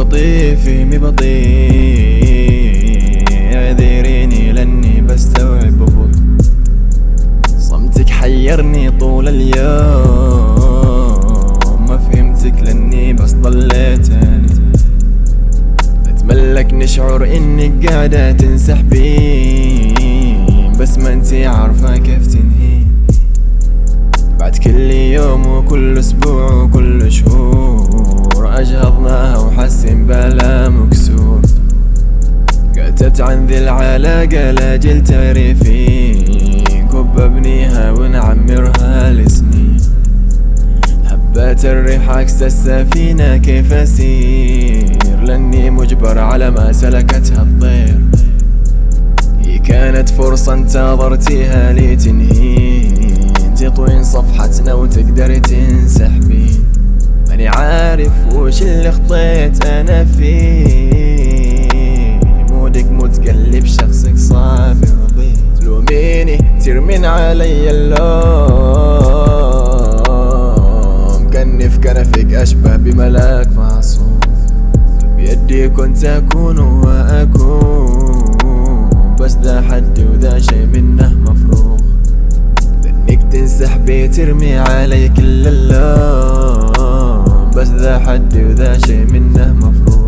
بطيء فهمي بطيء اعذريني لاني بستوعب ببطء صمتك حيرني طول اليوم. ما فهمتك لاني بس ضليت اتملك نشعر انك قاعدة تنسحبين بس ما انتي عارفة كيف تنهي. بعد كل يوم وكل أسبوع وكل كتبت عن ذي العلاقة لاجل تعرفين كب ابنيها ونعمرها لسنين. هبات الريح عكس السفينة كيف أسير؟ لأني مجبر على ما سلكتها الطير. هي كانت فرصة انتظرتيها لتنهين تطوين صفحتنا وتقدر تنسحبين. ماني عارف وش اللي خطيت أنا فيه. علي اللوم. كاني في كنفك أشبه بملاك معصوم. بيدي كنت أكون وأكون. بس ذا حدي وذا شي منه مفروغ لأنك تنسحبي ترمي علي كل اللوم. بس ذا حدي وذا شي منه مفروغ